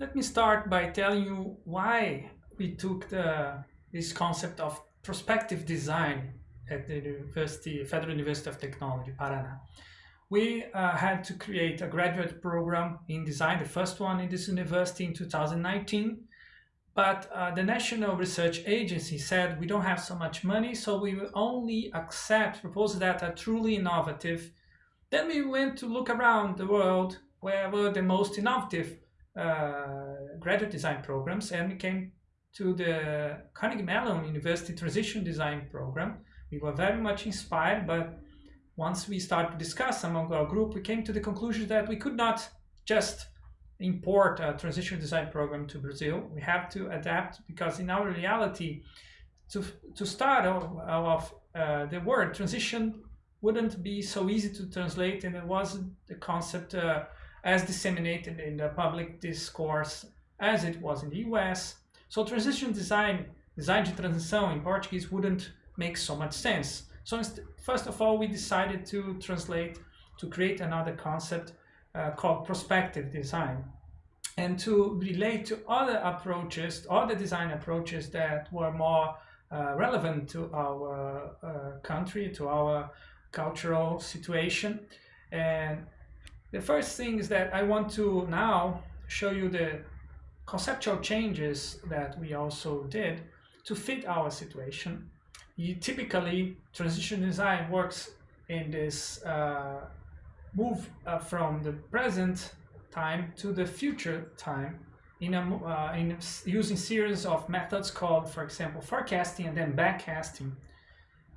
Let me start by telling you why we took the, this concept of prospective design at the University, Federal University of Technology, Paraná. We uh, had to create a graduate program in design, the first one in this university in 2019. But uh, the National Research Agency said we don't have so much money, so we will only accept proposals that are truly innovative. Then we went to look around the world where were the most innovative graduate design programs and we came to the Carnegie Mellon University Transition Design Program. We were very much inspired, but once we started to discuss among our group, we came to the conclusion that we could not just import a transition design program to Brazil. We have to adapt because in our reality, to, to start off, uh, the word transition wouldn't be so easy to translate and it wasn't the concept uh, as disseminated in the public discourse as it was in the US. So transition design, design de transição in Portuguese wouldn't make so much sense. So first of all, we decided to translate, to create another concept uh, called prospective design and to relate to other approaches, other design approaches that were more uh, relevant to our uh, country, to our cultural situation. And the first thing is that I want to now show you the conceptual changes that we also did to fit our situation. You typically, transition design works in this uh, move uh, from the present time to the future time in, a, uh, in using series of methods called, for example, forecasting and then backcasting.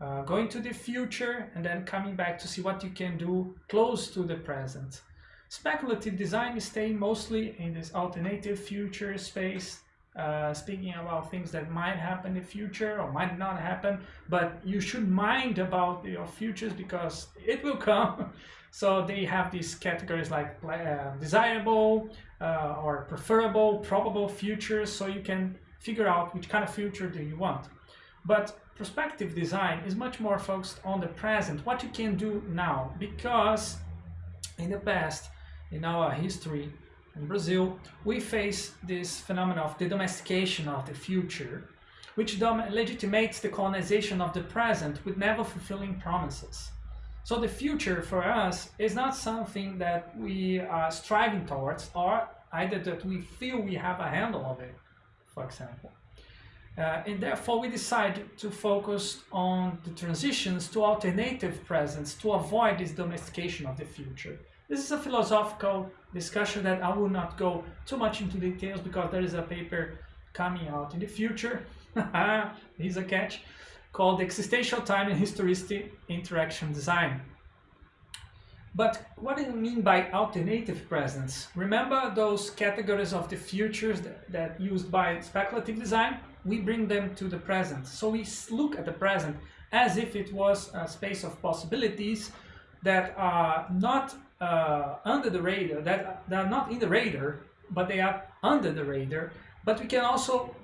Uh, going to the future and then coming back to see what you can do close to the present. Speculative design is staying mostly in this alternative future space, uh, speaking about things that might happen in the future or might not happen, but you should mind about your futures because it will come. so they have these categories like uh, desirable uh, or preferable, probable futures, so you can figure out which kind of future do you want. But prospective design is much more focused on the present, what you can do now, because in the past, in our history in Brazil, we face this phenomenon of the domestication of the future, which legitimates the colonization of the present with never fulfilling promises. So the future for us is not something that we are striving towards or either that we feel we have a handle of it, for example. Uh, and therefore we decided to focus on the transitions to alternative presents to avoid this domestication of the future. This is a philosophical discussion that I will not go too much into details because there is a paper coming out in the future, here's a catch, called Existential Time and Historicity Interaction Design. But what do you mean by alternative presence? Remember those categories of the futures that, that used by speculative design? We bring them to the present. So we look at the present as if it was a space of possibilities that are not uh, under the radar, that, that are not in the radar, but they are under the radar. But we can also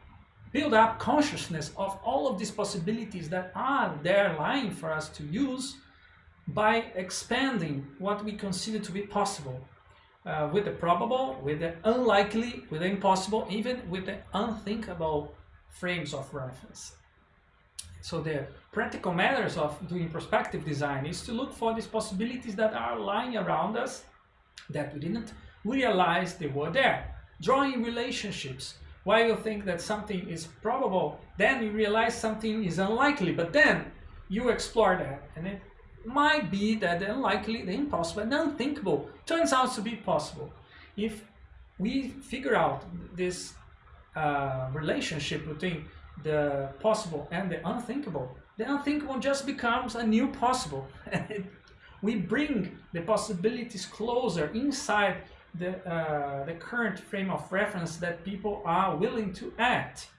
build up consciousness of all of these possibilities that are there lying for us to use by expanding what we consider to be possible uh, with the probable, with the unlikely, with the impossible, even with the unthinkable frames of reference. So the practical matters of doing prospective design is to look for these possibilities that are lying around us that we didn't realize they were there. Drawing relationships. Why you think that something is probable, then you realize something is unlikely, but then you explore that and it might be that the unlikely, the impossible, the unthinkable turns out to be possible. If we figure out this uh, relationship between the possible and the unthinkable, the unthinkable just becomes a new possible. we bring the possibilities closer inside the, uh, the current frame of reference that people are willing to act.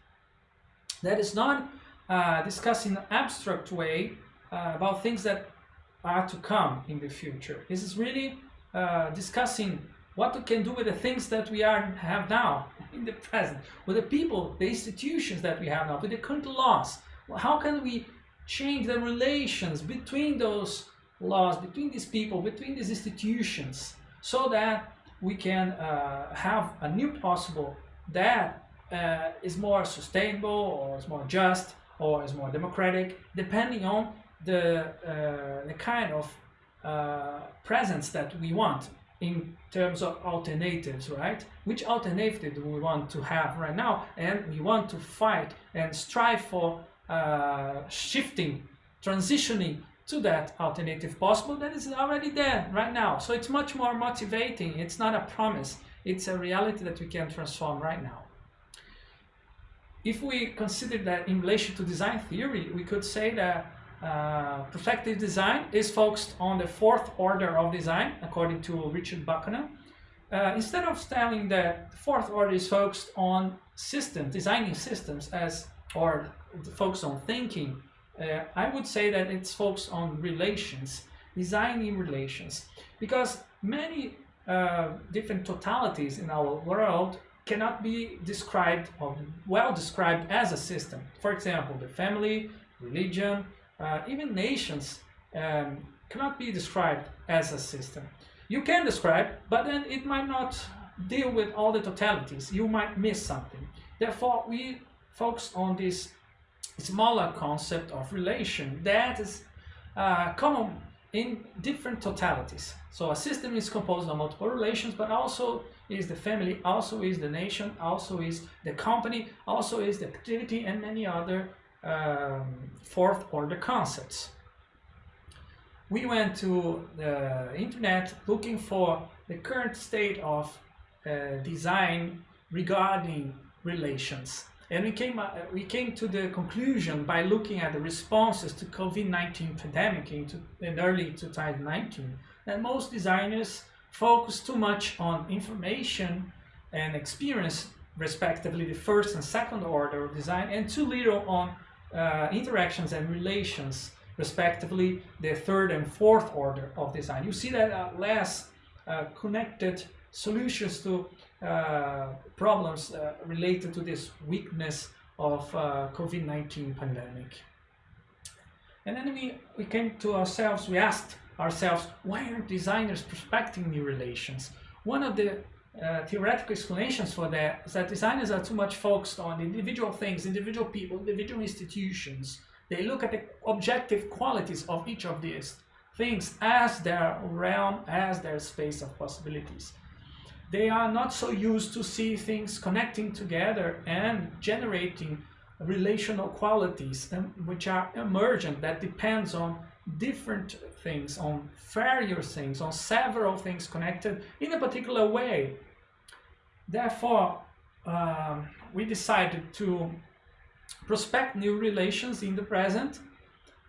That is not uh, discussing an abstract way uh, about things that are to come in the future. This is really uh, discussing what we can do with the things that we are have now in the present, with the people, the institutions that we have now, with the current laws. How can we change the relations between those laws, between these people, between these institutions, so that we can uh, have a new possible that uh, is more sustainable or is more just or is more democratic, depending on the, uh, the kind of uh, presence that we want in terms of alternatives, right? Which alternative do we want to have right now? And we want to fight and strive for uh, shifting, transitioning to that alternative possible that is already there right now. So it's much more motivating. It's not a promise. It's a reality that we can transform right now. If we consider that in relation to design theory, we could say that uh, prospective design is focused on the fourth order of design, according to Richard Buchanan. Uh, instead of telling that the fourth order is focused on systems, designing systems as, or focused on thinking, uh, I would say that it's focused on relations, designing relations, because many uh, different totalities in our world cannot be described or well described as a system. For example, the family, religion, uh, even nations um, cannot be described as a system. You can describe, but then it might not deal with all the totalities. You might miss something. Therefore, we focus on this smaller concept of relation that is uh, common in different totalities. So a system is composed of multiple relations, but also is the family, also is the nation, also is the company, also is the activity, and many other um, fourth order concepts. We went to the internet looking for the current state of uh, design regarding relations. And we came, uh, we came to the conclusion by looking at the responses to COVID-19 pandemic in, in early 2019 that most designers focus too much on information and experience respectively the first and second order of design and too little on uh, interactions and relations, respectively, the third and fourth order of design. You see that uh, less uh, connected solutions to uh, problems uh, related to this weakness of uh, COVID-19 pandemic. And then we, we came to ourselves, we asked ourselves, why aren't designers prospecting new relations? One of the uh, theoretical explanations for that is that designers are too much focused on individual things, individual people, individual institutions. They look at the objective qualities of each of these things as their realm, as their space of possibilities. They are not so used to see things connecting together and generating relational qualities um, which are emergent that depends on different things, on various things, on several things connected in a particular way. Therefore, um, we decided to prospect new relations in the present,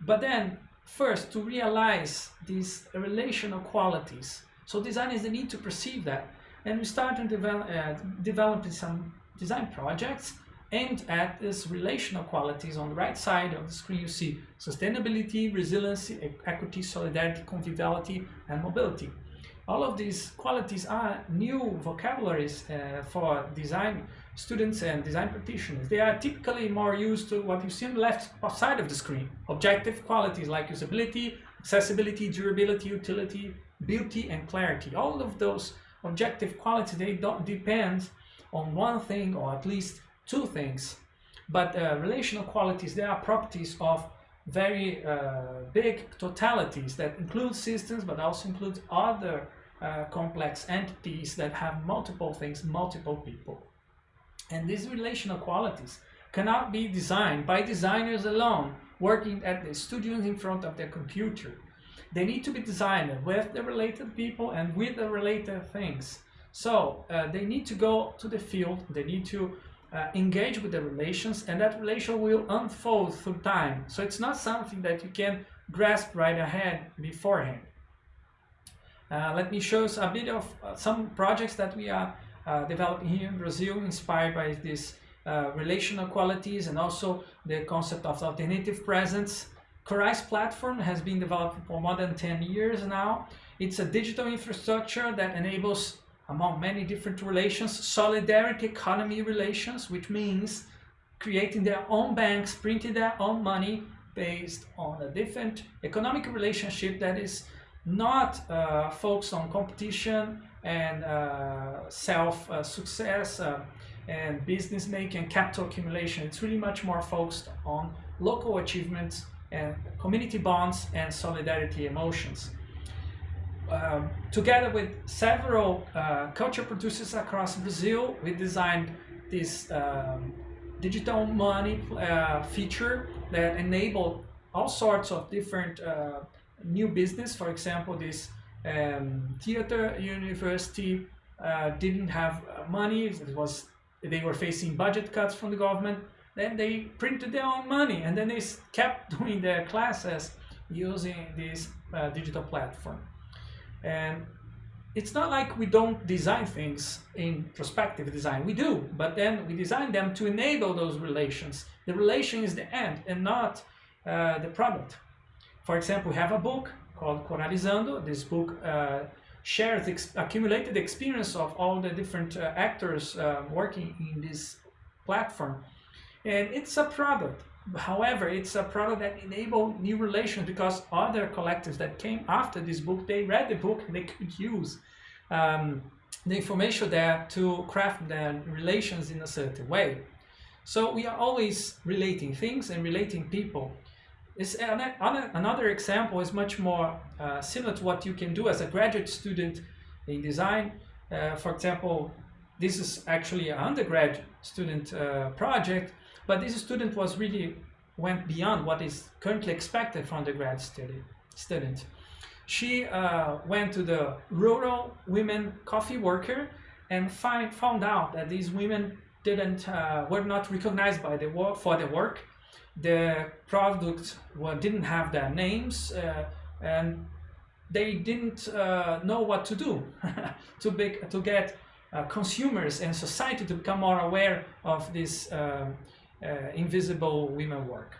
but then first to realize these relational qualities. So designers they need to perceive that. And we started develop, uh, developing some design projects aimed at these relational qualities. On the right side of the screen, you see sustainability, resiliency, equity, solidarity, conviviality, and mobility. All of these qualities are new vocabularies uh, for design students and design practitioners. They are typically more used to what you see on the left side of the screen. Objective qualities like usability, accessibility, durability, utility, beauty, and clarity. All of those objective qualities, they don't depend on one thing or at least two things. But uh, relational qualities, they are properties of very uh, big totalities that include systems but also include other uh, complex entities that have multiple things, multiple people. And these relational qualities cannot be designed by designers alone working at the studios in front of their computer. They need to be designed with the related people and with the related things. So uh, they need to go to the field, they need to uh, engage with the relations and that relation will unfold through time. So it's not something that you can grasp right ahead beforehand. Uh, let me show a bit of uh, some projects that we are uh, developing here in Brazil inspired by these uh, relational qualities and also the concept of alternative presence. Corais platform has been developed for more than 10 years now. It's a digital infrastructure that enables among many different relations, solidarity economy relations, which means creating their own banks, printing their own money based on a different economic relationship that is not uh, focused on competition and uh, self-success uh, and business making and capital accumulation. It's really much more focused on local achievements and community bonds and solidarity emotions. Um, together with several uh, culture producers across Brazil, we designed this um, digital money uh, feature that enabled all sorts of different uh, new business. For example, this um, theater university uh, didn't have uh, money. It was they were facing budget cuts from the government. Then they printed their own money, and then they kept doing their classes using this uh, digital platform. And it's not like we don't design things in prospective design. We do, but then we design them to enable those relations. The relation is the end and not uh, the product. For example, we have a book called Coralizando. This book uh, shares ex accumulated experience of all the different uh, actors uh, working in this platform. And it's a product. However, it's a product that enabled new relations because other collectives that came after this book, they read the book and they could use um, the information there to craft their relations in a certain way. So we are always relating things and relating people. It's another example is much more uh, similar to what you can do as a graduate student in design. Uh, for example, this is actually an undergrad student uh, project, but this student was really went beyond what is currently expected from the grad study, student. She uh, went to the rural women coffee worker and find, found out that these women didn't uh, were not recognized by the work for the work. The products were, didn't have their names uh, and they didn't uh, know what to do to, be, to get uh, consumers and society to become more aware of this uh, Uh, invisible women work.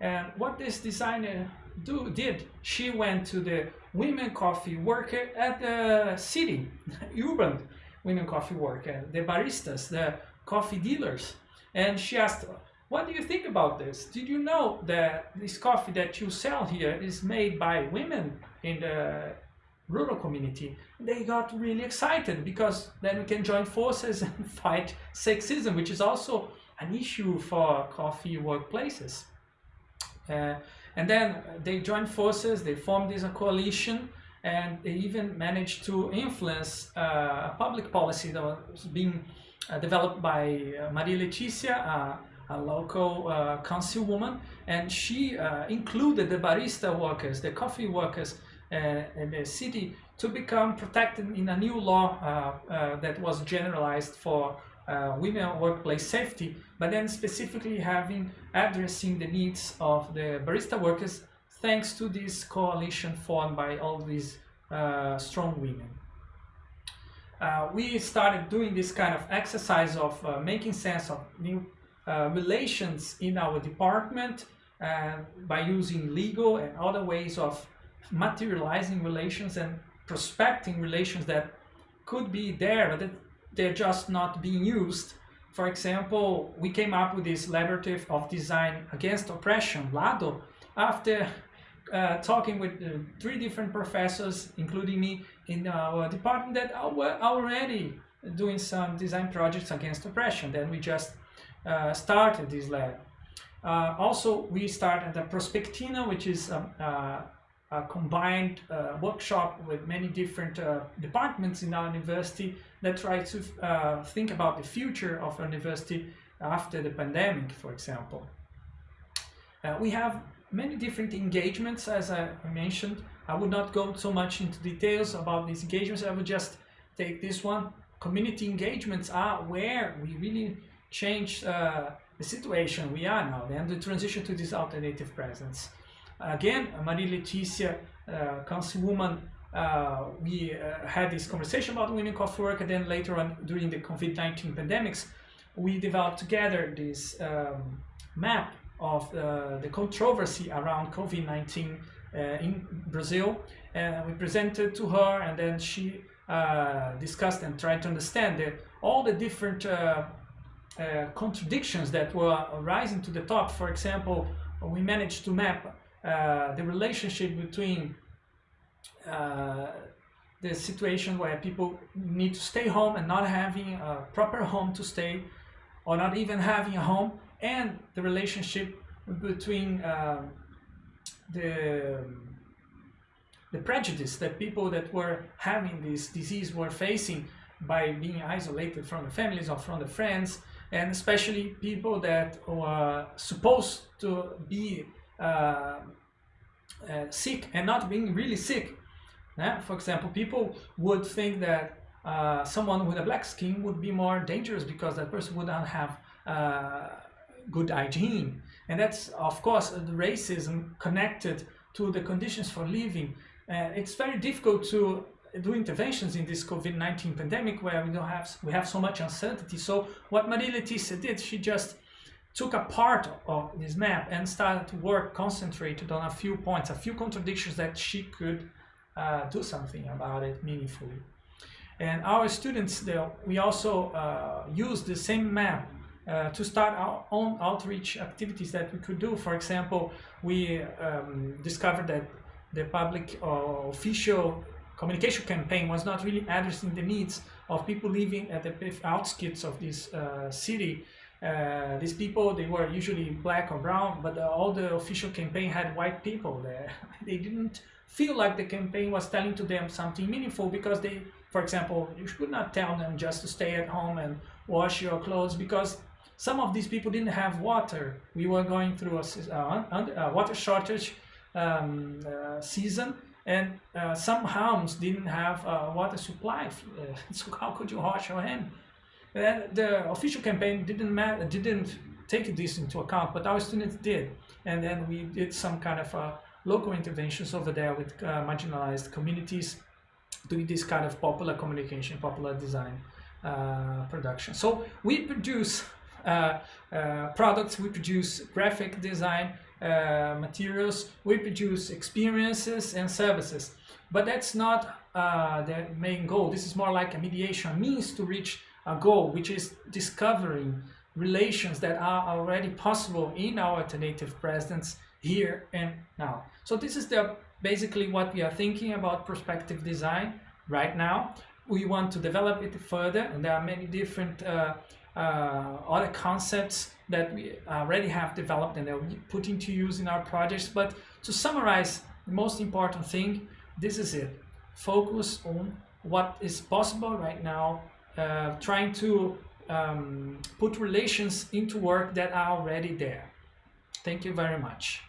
And what this designer do, did, she went to the women coffee worker at the city, urban women coffee worker, the baristas, the coffee dealers. And she asked, what do you think about this? Did you know that this coffee that you sell here is made by women in the rural community? They got really excited because then we can join forces and fight sexism, which is also an issue for coffee workplaces. Uh, and then they joined forces, they formed this coalition, and they even managed to influence uh, a public policy that was being uh, developed by uh, Maria Leticia, a local uh, councilwoman, and she uh, included the barista workers, the coffee workers in the city to become protected in a new law that was generalized for uh, women workplace safety, but then specifically having addressing the needs of the barista workers thanks to this coalition formed by all these uh, strong women. Uh, we started doing this kind of exercise of uh, making sense of new uh, relations in our department uh, by using legal and other ways of materializing relations and prospecting relations that could be there, but they're just not being used. For example, we came up with this Laborative of Design Against Oppression, LADO, after uh, talking with uh, three different professors, including me, in our department that were already doing some design projects against oppression. Then we just uh, started this lab. Uh, also, we started the Prospectina, which is a, a combined uh, workshop with many different uh, departments in our university that try to uh, think about the future of university after the pandemic, for example. Uh, we have many different engagements, as I mentioned. I would not go so much into details about these engagements. I would just take this one. Community engagements are where we really change uh, the situation we are now and the transition to this alternative presence. Again, Maria Leticia, uh, councilwoman uh, we uh, had this conversation about women coffee work and then later on during the COVID-19 pandemics, we developed together this um, map of uh, the controversy around COVID-19 uh, in Brazil. And we presented to her and then she uh, discussed and tried to understand the, all the different uh, contradictions that were rising to the top. For example, we managed to map the relationship between uh, the situation where people need to stay home and not having a proper home to stay or not even having a home and the relationship between uh, the the prejudice that people that were having this disease were facing by being isolated from the families or from the friends and especially people that were supposed to be uh, uh, sick and not being really sick. For example, people would think that uh, someone with a black skin would be more dangerous because that person would not have uh, good hygiene. And that's, of course, the racism connected to the conditions for living uh, it's very difficult to do interventions in this COVID-19 pandemic where we don't have we have so much uncertainty. So what Maria Leticia did, she just took a part of this map and started to work concentrated on a few points, a few contradictions that she could uh, do something about it meaningfully. And our students, they, we also uh, use the same map uh, to start our own outreach activities that we could do. For example, we um, discovered that the public official communication campaign was not really addressing the needs of people living at the outskirts of this uh, city. Uh, these people, they were usually black or brown, but uh, all the official campaign had white people there. they didn't feel like the campaign was telling to them something meaningful because they, for example, you should not tell them just to stay at home and wash your clothes because some of these people didn't have water. We were going through a, uh, a water shortage um, uh, season and uh, some homes didn't have uh, water supply uh, so how could you wash your hand and the official campaign didn't matter didn't take this into account but our students did and then we did some kind of uh, local interventions over there with uh, marginalized communities doing this kind of popular communication popular design production so we produce products we produce graphic design uh, materials, we produce experiences and services. But that's not uh, the main goal. This is more like a mediation, means to reach a goal, which is discovering relations that are already possible in our alternative presence here and now. So this is the basically what we are thinking about prospective design right now. We want to develop it further and there are many different uh, uh, other concepts that we already have developed and that we put into use in our projects. But to summarize, the most important thing, this is it. Focus on what is possible right now, uh, trying to um, put relations into work that are already there. Thank you very much.